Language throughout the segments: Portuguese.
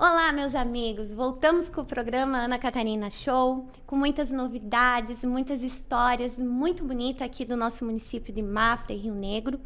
Olá, meus amigos! Voltamos com o programa Ana Catarina Show, com muitas novidades, muitas histórias muito bonitas aqui do nosso município de Mafra e Rio Negro.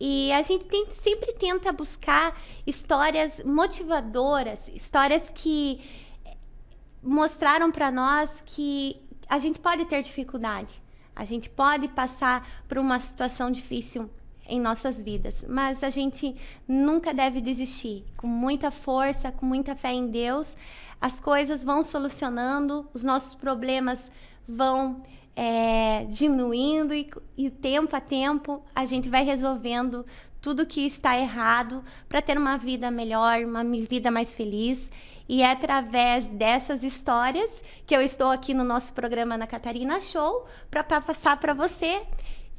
E a gente tem, sempre tenta buscar histórias motivadoras, histórias que mostraram para nós que a gente pode ter dificuldade, a gente pode passar por uma situação difícil, em nossas vidas. Mas a gente nunca deve desistir. Com muita força, com muita fé em Deus, as coisas vão solucionando, os nossos problemas vão é, diminuindo e, e tempo a tempo a gente vai resolvendo tudo que está errado para ter uma vida melhor, uma vida mais feliz. E é através dessas histórias que eu estou aqui no nosso programa na Catarina Show para passar para você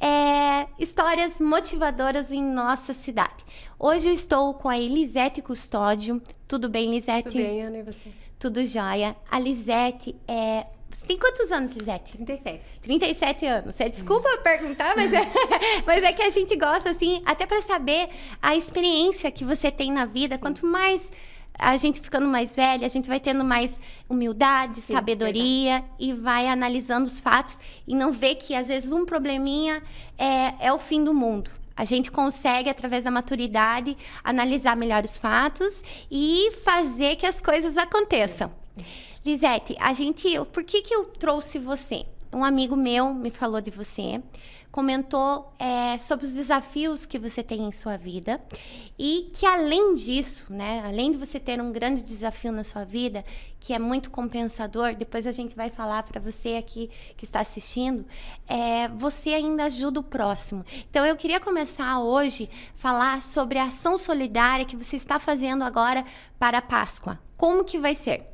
é, histórias motivadoras em nossa cidade. Hoje eu estou com a Elisete Custódio. Tudo bem, Lisete? Tudo bem, Ana, e você? Tudo jóia. A Lisete é... Você tem quantos anos, Lisete? 37. 37 anos. Você desculpa perguntar, mas é, mas é que a gente gosta, assim, até para saber a experiência que você tem na vida. Sim. Quanto mais a gente ficando mais velha, a gente vai tendo mais humildade, Sim, sabedoria verdade. e vai analisando os fatos e não vê que às vezes um probleminha é, é o fim do mundo. A gente consegue, através da maturidade, analisar melhor os fatos e fazer que as coisas aconteçam. Lisete, a gente, por que, que eu trouxe você? Um amigo meu me falou de você comentou é, sobre os desafios que você tem em sua vida e que além disso, né, além de você ter um grande desafio na sua vida, que é muito compensador, depois a gente vai falar para você aqui que está assistindo, é, você ainda ajuda o próximo. Então eu queria começar hoje falar sobre a ação solidária que você está fazendo agora para a Páscoa. Como que vai ser?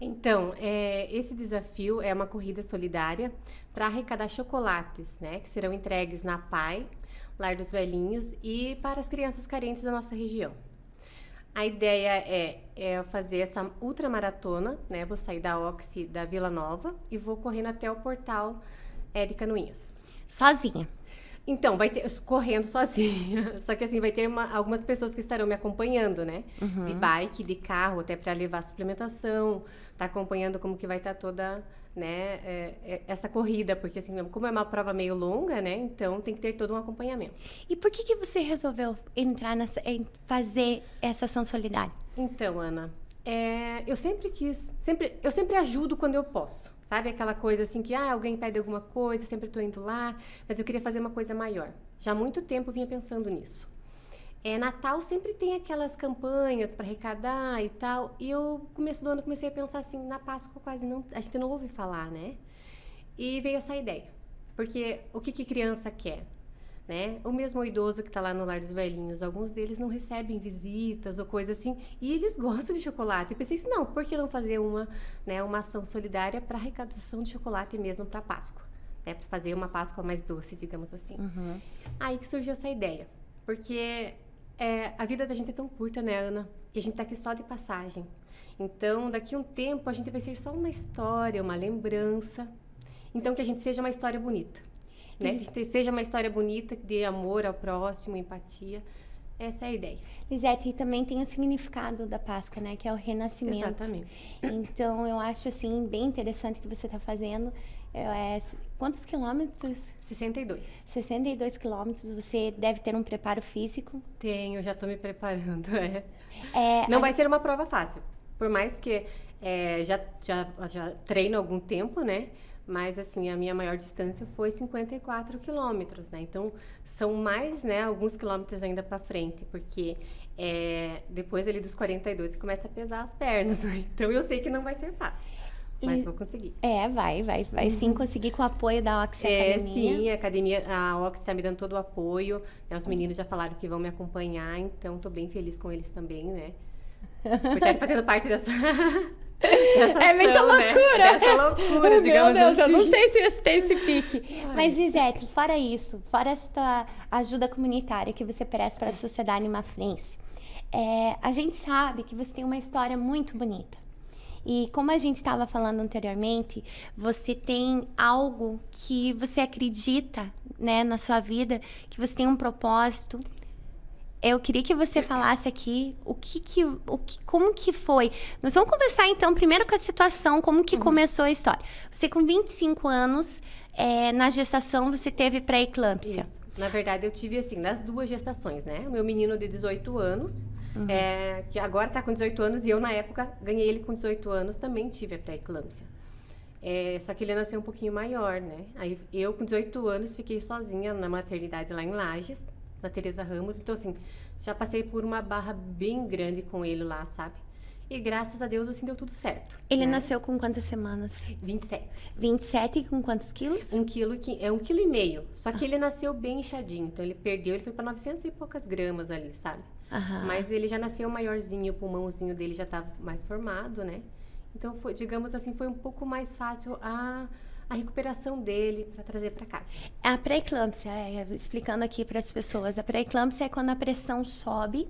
Então, é, esse desafio é uma corrida solidária para arrecadar chocolates, né, que serão entregues na PAI, Lar dos Velhinhos, e para as crianças carentes da nossa região. A ideia é, é fazer essa ultramaratona, né, vou sair da Oxi da Vila Nova e vou correndo até o portal é, de. Sozinha? Então, vai ter, correndo sozinha. Só que assim, vai ter uma, algumas pessoas que estarão me acompanhando, né? Uhum. De bike, de carro, até para levar suplementação, tá acompanhando como que vai estar tá toda, né, é, é, essa corrida, porque assim, como é uma prova meio longa, né? Então tem que ter todo um acompanhamento. E por que que você resolveu entrar nessa, fazer essa ação solidária? Então, Ana, é, eu sempre quis, sempre, eu sempre ajudo quando eu posso. Sabe aquela coisa assim que ah, alguém pede alguma coisa, sempre estou indo lá, mas eu queria fazer uma coisa maior. Já há muito tempo vinha pensando nisso. É, Natal sempre tem aquelas campanhas para arrecadar e tal. E eu, começo do ano, comecei a pensar assim, na Páscoa quase não, a gente não ouve falar, né? E veio essa ideia. Porque o que, que criança quer? Né? O mesmo idoso que está lá no lar dos velhinhos, alguns deles não recebem visitas ou coisa assim, e eles gostam de chocolate. Eu pensei assim, não, por que não fazer uma, né, uma ação solidária para arrecadação de chocolate mesmo para Páscoa? Né, para fazer uma Páscoa mais doce, digamos assim. Uhum. Aí que surgiu essa ideia, porque é, a vida da gente é tão curta, né, Ana? E a gente está aqui só de passagem. Então, daqui a um tempo, a gente vai ser só uma história, uma lembrança. Então, que a gente seja uma história bonita né? Que seja uma história bonita, que dê amor ao próximo, empatia. Essa é a ideia. Lisete, e também tem o significado da Páscoa, né? Que é o renascimento. Exatamente. Então, eu acho, assim, bem interessante o que você está fazendo. É, quantos quilômetros? 62. 62 quilômetros. Você deve ter um preparo físico? Tenho, já estou me preparando. É. é Não a... vai ser uma prova fácil. Por mais que é, já, já, já treino há algum tempo, né? Mas assim a minha maior distância foi 54 quilômetros, né? Então são mais, né, alguns quilômetros ainda para frente, porque é, depois ali dos 42 você começa a pesar as pernas, né? então eu sei que não vai ser fácil. Mas e, vou conseguir. É, vai, vai, vai sim uhum. conseguir com o apoio da Oxy é, Academia. Sim, a academia, a Oxy está me dando todo o apoio. Né? Os meninos já falaram que vão me acompanhar, então estou bem feliz com eles também, né? Por estar fazendo parte dessa Essa é muita né? loucura. Né? Loucura, digamos Meu Deus, assim. eu não sei se você tem esse pique. Ai. Mas, Isete, fora isso, fora essa ajuda comunitária que você presta para a sociedade mafrense, é, a gente sabe que você tem uma história muito bonita. E como a gente estava falando anteriormente, você tem algo que você acredita né, na sua vida, que você tem um propósito. Eu queria que você falasse aqui o que que, o que como que foi. Nós vamos começar então primeiro com a situação, como que uhum. começou a história. Você com 25 anos, é, na gestação você teve pré-eclâmpsia. Na verdade, eu tive assim, nas duas gestações, né? O meu menino de 18 anos, uhum. é, que agora está com 18 anos, e eu na época ganhei ele com 18 anos, também tive a pré-eclâmpsia. É, só que ele nasceu um pouquinho maior, né? Aí eu, com 18 anos, fiquei sozinha na maternidade lá em Lages, na Teresa Ramos. Então, assim, já passei por uma barra bem grande com ele lá, sabe? E graças a Deus, assim, deu tudo certo. Ele né? nasceu com quantas semanas? 27. 27 e com quantos quilos? Um quilo, é um quilo e meio. Só que ah. ele nasceu bem inchadinho. Então, ele perdeu, ele foi para 900 e poucas gramas ali, sabe? Aham. Mas ele já nasceu maiorzinho, o pulmãozinho dele já estava mais formado, né? Então, foi, digamos assim, foi um pouco mais fácil a a recuperação dele para trazer para casa. A pré-eclâmpsia, é, explicando aqui para as pessoas, a pré-eclâmpsia é quando a pressão sobe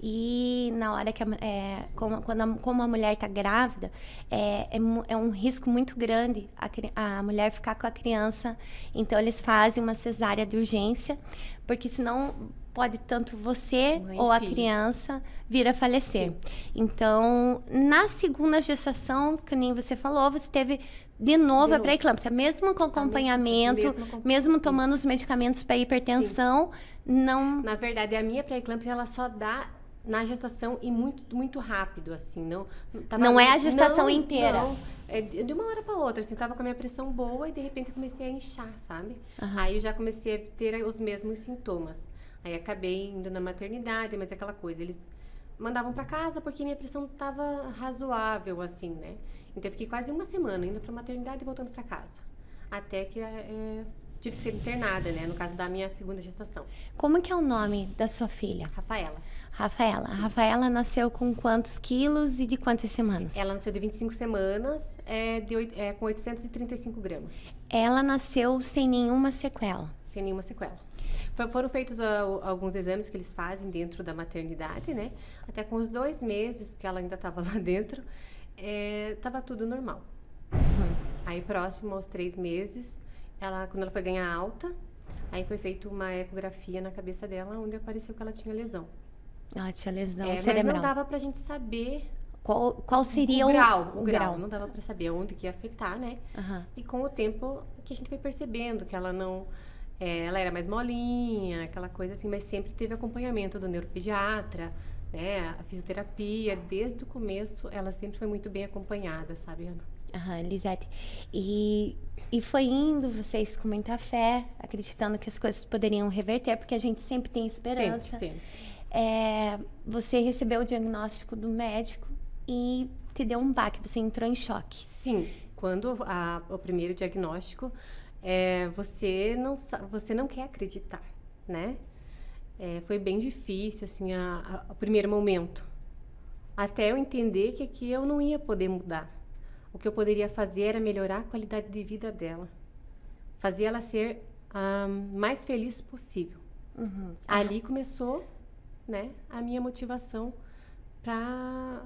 e na hora que a, é, como, quando a, como a mulher está grávida, é, é, é, um risco muito grande a, a mulher ficar com a criança. Então eles fazem uma cesárea de urgência, porque senão pode tanto você Mãe ou a filho. criança vir a falecer. Sim. Então, na segunda gestação, que nem você falou, você teve de novo, a pré-eclâmpsia, mesmo com acompanhamento, mesmo, mesmo tomando os medicamentos para hipertensão, Sim. não. Na verdade, a minha pré-eclâmpsia ela só dá na gestação e muito muito rápido assim, não tava, Não é a gestação não, inteira. Não, é de uma hora para outra, assim, tava com a minha pressão boa e de repente comecei a inchar, sabe? Uhum. Aí eu já comecei a ter os mesmos sintomas. Aí acabei indo na maternidade, mas é aquela coisa, eles mandavam para casa porque minha pressão estava razoável, assim, né? Então eu fiquei quase uma semana indo para maternidade e voltando para casa. Até que é, tive que ser internada, né? No caso da minha segunda gestação. Como que é o nome da sua filha? Rafaela. Rafaela. A Rafaela nasceu com quantos quilos e de quantas semanas? Ela nasceu de 25 semanas, é, de, é, com 835 gramas. Ela nasceu sem nenhuma sequela? Sem nenhuma sequela. Foram feitos uh, alguns exames que eles fazem dentro da maternidade, né? Até com os dois meses que ela ainda estava lá dentro, estava é, tudo normal. Uhum. Aí, próximo aos três meses, ela, quando ela foi ganhar alta, aí foi feita uma ecografia na cabeça dela, onde apareceu que ela tinha lesão. Ela tinha lesão é, cerebral. Mas não dava pra gente saber qual, qual seria o, o grau, o, o grau. grau. Não dava para saber onde que ia afetar, né? Uhum. E com o tempo que a gente foi percebendo que ela não é, ela era mais molinha, aquela coisa assim, mas sempre teve acompanhamento do neuropediatra, né? A fisioterapia, desde o começo, ela sempre foi muito bem acompanhada, sabe, Ana? Aham, Lisete. E, e foi indo, vocês com muita fé, acreditando que as coisas poderiam reverter, porque a gente sempre tem esperança. Sempre, sempre. É, você recebeu o diagnóstico do médico e te deu um baque, você entrou em choque. Sim, quando a, o primeiro diagnóstico, é, você não você não quer acreditar, né? É, foi bem difícil assim a, a, o primeiro momento, até eu entender que aqui eu não ia poder mudar. O que eu poderia fazer era melhorar a qualidade de vida dela, fazer ela ser a mais feliz possível. Uhum. Ali começou, né, a minha motivação para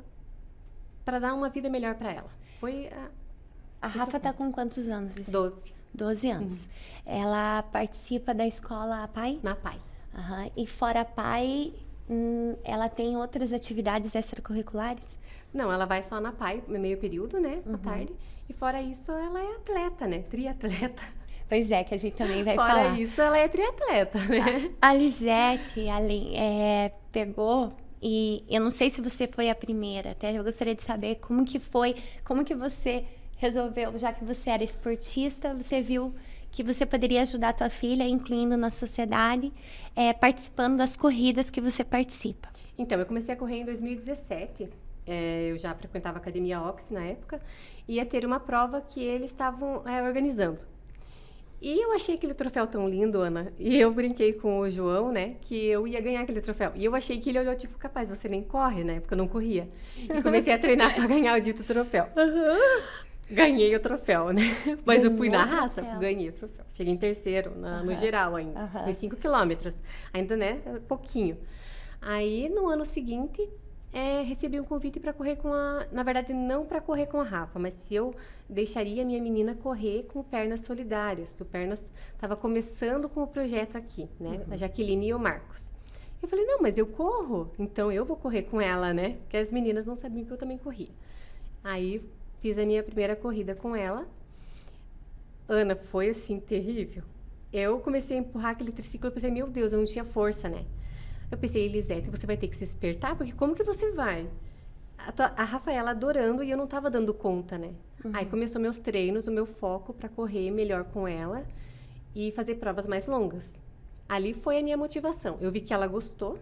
para dar uma vida melhor para ela. Foi a, a Rafa está com quantos anos? Doze. 12 anos. Uhum. Ela participa da escola PAI? Na PAI. Uhum. E fora PAI, hum, ela tem outras atividades extracurriculares? Não, ela vai só na PAI, meio período, né? Uhum. À tarde. E fora isso, ela é atleta, né? Triatleta. Pois é, que a gente também vai fora falar. Fora isso, ela é triatleta, né? A, a Lisete, ali, é, pegou e eu não sei se você foi a primeira, até eu gostaria de saber como que foi, como que você resolveu, já que você era esportista, você viu que você poderia ajudar a tua filha, incluindo na sociedade, é, participando das corridas que você participa. Então, eu comecei a correr em 2017. É, eu já frequentava a Academia Ox na época. E ia ter uma prova que eles estavam é, organizando. E eu achei aquele troféu tão lindo, Ana. E eu brinquei com o João, né? Que eu ia ganhar aquele troféu. E eu achei que ele olhou, tipo, capaz, você nem corre, né? Porque eu não corria. E comecei a treinar para ganhar o dito troféu. Uhum. Ganhei o troféu, né? Mas Ganhou eu fui na raça, ganhei o troféu. Cheguei em terceiro, na, uhum. no geral ainda. Uhum. Nos 5 quilômetros. Ainda, né? Pouquinho. Aí, no ano seguinte, é, recebi um convite para correr com a. Na verdade, não para correr com a Rafa, mas se eu deixaria a minha menina correr com Pernas Solidárias, que o Pernas estava começando com o projeto aqui, né? Uhum. A Jaqueline e o Marcos. Eu falei, não, mas eu corro, então eu vou correr com ela, né? Porque as meninas não sabiam que eu também corria. Aí fiz a minha primeira corrida com ela. Ana, foi assim, terrível. Eu comecei a empurrar aquele triciclo, eu pensei, meu Deus, eu não tinha força, né? Eu pensei, Elisete, você vai ter que se espertar, porque como que você vai? A, tua, a Rafaela adorando e eu não estava dando conta, né? Uhum. Aí começou meus treinos, o meu foco para correr melhor com ela e fazer provas mais longas. Ali foi a minha motivação. Eu vi que ela gostou.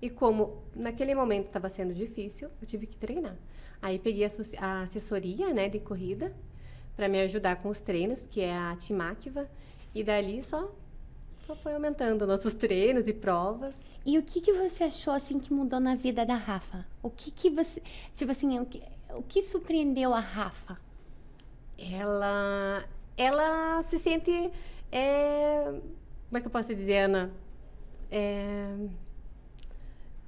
E como naquele momento estava sendo difícil, eu tive que treinar. Aí peguei a, assessoria, né, de corrida para me ajudar com os treinos, que é a Timáquiva, e dali só só foi aumentando nossos treinos e provas. E o que que você achou assim que mudou na vida da Rafa? O que que você, tipo assim, o que, o que surpreendeu a Rafa? Ela ela se sente é, como é que eu posso dizer, Ana? É,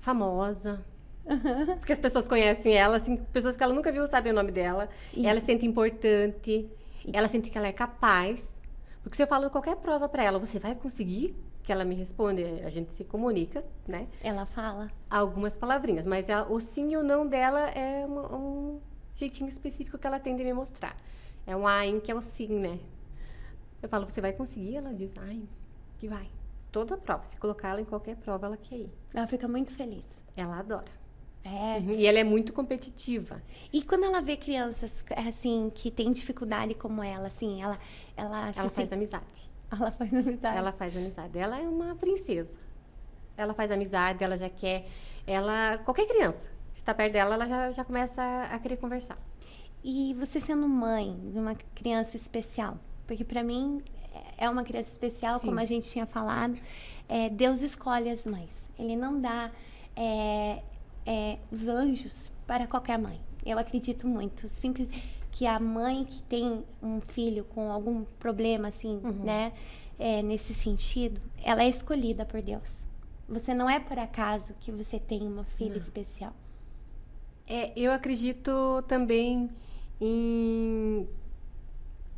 famosa. Uhum. Porque as pessoas conhecem ela, assim, pessoas que ela nunca viu sabem o nome dela. Isso. Ela se sente importante, ela sente que ela é capaz. Porque se eu falo qualquer prova para ela, você vai conseguir? Que ela me responde, a gente se comunica, né? Ela fala. Algumas palavrinhas, mas ela, o sim e o não dela é um, um jeitinho específico que ela tem de me mostrar. É um ain, que é o sim, né? Eu falo, você vai conseguir? Ela diz, ai, que vai. Toda prova. Se colocar ela em qualquer prova, ela quer ir. Ela fica muito feliz. Ela adora. É. Uhum. E ela é muito competitiva. E quando ela vê crianças, assim, que têm dificuldade como ela, assim, ela... Ela, ela faz se... amizade. Ela faz amizade. Ela faz amizade. Ela é uma princesa. Ela faz amizade, ela já quer... Ela... Qualquer criança que está perto dela, ela já, já começa a, a querer conversar. E você sendo mãe de uma criança especial, porque para mim é uma criança especial, Sim. como a gente tinha falado. É, Deus escolhe as mães. Ele não dá é, é, os anjos para qualquer mãe. Eu acredito muito. Simples que a mãe que tem um filho com algum problema, assim, uhum. né? É, nesse sentido, ela é escolhida por Deus. Você não é por acaso que você tem uma filha não. especial. É, eu acredito também em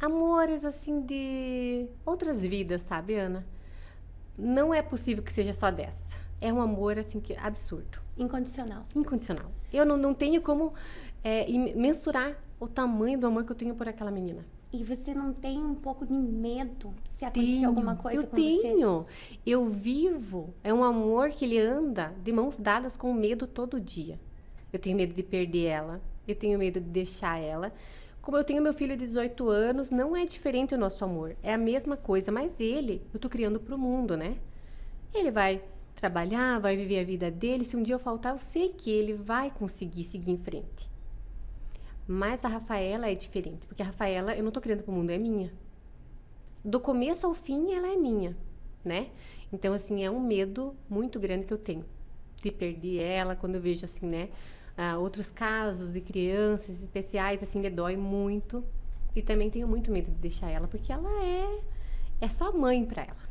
amores assim de outras vidas, sabe, Ana? Não é possível que seja só dessa. É um amor assim que absurdo. Incondicional. Incondicional. Eu não, não tenho como é, mensurar o tamanho do amor que eu tenho por aquela menina. E você não tem um pouco de medo se acontecer tenho, alguma coisa eu com tenho. você? Eu tenho. Eu vivo. É um amor que ele anda de mãos dadas com medo todo dia. Eu tenho medo de perder ela. Eu tenho medo de deixar ela. Como eu tenho meu filho de 18 anos, não é diferente o nosso amor. É a mesma coisa, mas ele, eu tô criando pro mundo, né? Ele vai trabalhar, vai viver a vida dele. Se um dia eu faltar, eu sei que ele vai conseguir seguir em frente. Mas a Rafaela é diferente, porque a Rafaela eu não tô criando pro mundo, é minha. Do começo ao fim, ela é minha, né? Então, assim, é um medo muito grande que eu tenho de perder ela quando eu vejo, assim, né? Ah, outros casos de crianças especiais, assim, me dói muito. E também tenho muito medo de deixar ela, porque ela é é só mãe para ela.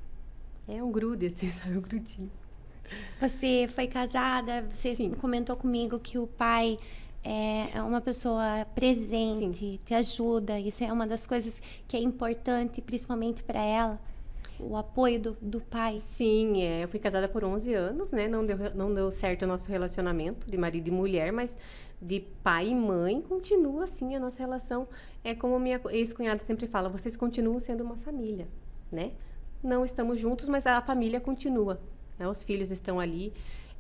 É um grude, assim, um grudinho. Você foi casada, você Sim. comentou comigo que o pai é uma pessoa presente, Sim. te ajuda. Isso é uma das coisas que é importante, principalmente para ela o apoio do, do pai? Sim, é, eu fui casada por 11 anos, né? Não deu, não deu certo o nosso relacionamento de marido e mulher, mas de pai e mãe continua assim a nossa relação. É como minha ex-cunhada sempre fala, vocês continuam sendo uma família, né? Não estamos juntos, mas a família continua. Né? Os filhos estão ali.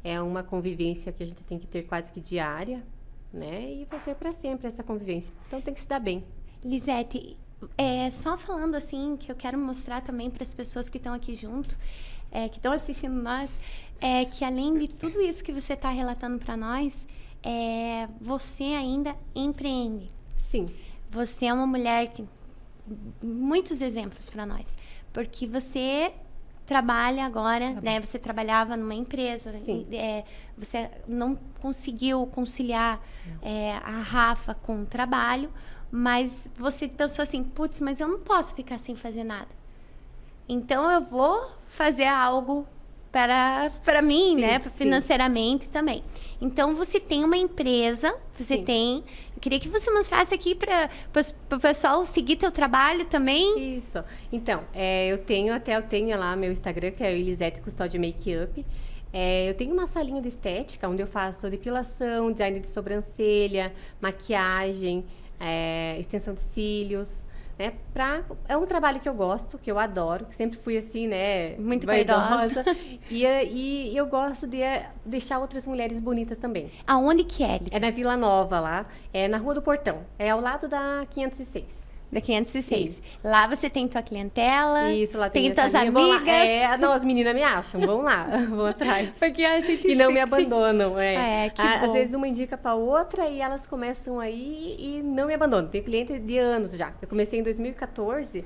É uma convivência que a gente tem que ter quase que diária, né? E vai ser para sempre essa convivência. Então tem que se dar bem. Lisete, é, só falando assim, que eu quero mostrar também para as pessoas que estão aqui junto, é, que estão assistindo nós, é que além de tudo isso que você está relatando para nós, é, você ainda empreende. Sim. Você é uma mulher que. Muitos exemplos para nós. Porque você trabalha agora, né? Você trabalhava numa empresa, Sim. É, você não conseguiu conciliar é, a Rafa com o trabalho, mas você pensou assim, putz, mas eu não posso ficar sem fazer nada. Então eu vou fazer algo para, para mim, sim, né? Financeiramente sim. também. Então você tem uma empresa, você sim. tem. Eu queria que você mostrasse aqui para o pessoal seguir teu trabalho também. Isso. Então, é, eu tenho até eu tenho lá meu Instagram, que é Elisete Custódio Makeup. É, eu tenho uma salinha de estética onde eu faço depilação, design de sobrancelha, maquiagem, é, extensão de cílios. Né, pra, é um trabalho que eu gosto, que eu adoro, que sempre fui assim, né? Muito vaidosa. e, e eu gosto de é, deixar outras mulheres bonitas também. Aonde que é? É na Vila Nova, lá. É na Rua do Portão. É ao lado da 506 da 506. Isso. Lá você tem tua clientela. Isso, lá tem, tem tuas amigas. É, não, as meninas me acham, vão lá, vão atrás. Porque a gente E não me abandonam, é. é que Às bom. vezes uma indica para outra e elas começam aí e não me abandonam. Tenho cliente de anos já. Eu comecei em 2014.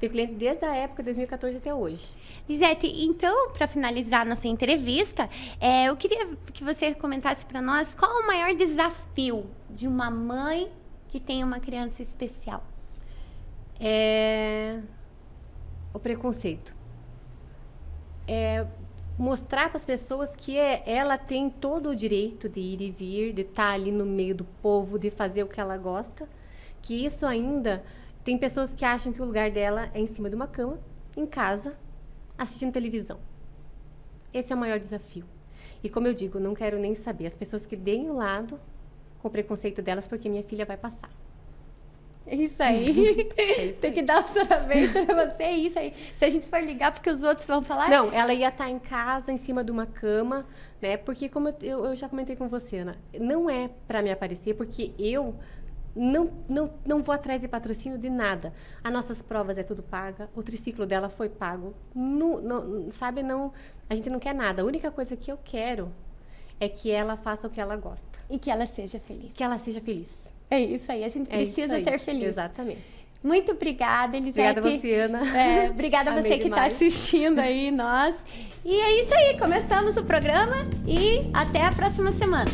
Tenho cliente desde a época de 2014 até hoje. Lisete, então, para finalizar nossa entrevista, é, eu queria que você comentasse para nós qual o maior desafio de uma mãe que tem uma criança especial é o preconceito. É mostrar para as pessoas que é, ela tem todo o direito de ir e vir, de estar tá ali no meio do povo, de fazer o que ela gosta. Que isso ainda tem pessoas que acham que o lugar dela é em cima de uma cama, em casa, assistindo televisão. Esse é o maior desafio. E como eu digo, não quero nem saber as pessoas que deem o lado com o preconceito delas, porque minha filha vai passar. É isso aí. É isso Tem que dar os parabéns pra você, é isso aí. Se a gente for ligar, porque os outros vão falar. Não, ela ia estar em casa, em cima de uma cama, né? Porque, como eu, eu já comentei com você, Ana, não é para me aparecer, porque eu não, não, não vou atrás de patrocínio de nada. As nossas provas é tudo paga, o triciclo dela foi pago. No, no, sabe, não, a gente não quer nada. A única coisa que eu quero é que ela faça o que ela gosta. E que ela seja feliz. Que ela seja feliz. É isso aí, a gente é precisa ser feliz. Exatamente. Muito obrigada, Elisete. Obrigada você, Ana. É, obrigada a você que está assistindo aí, nós. E é isso aí, começamos o programa e até a próxima semana.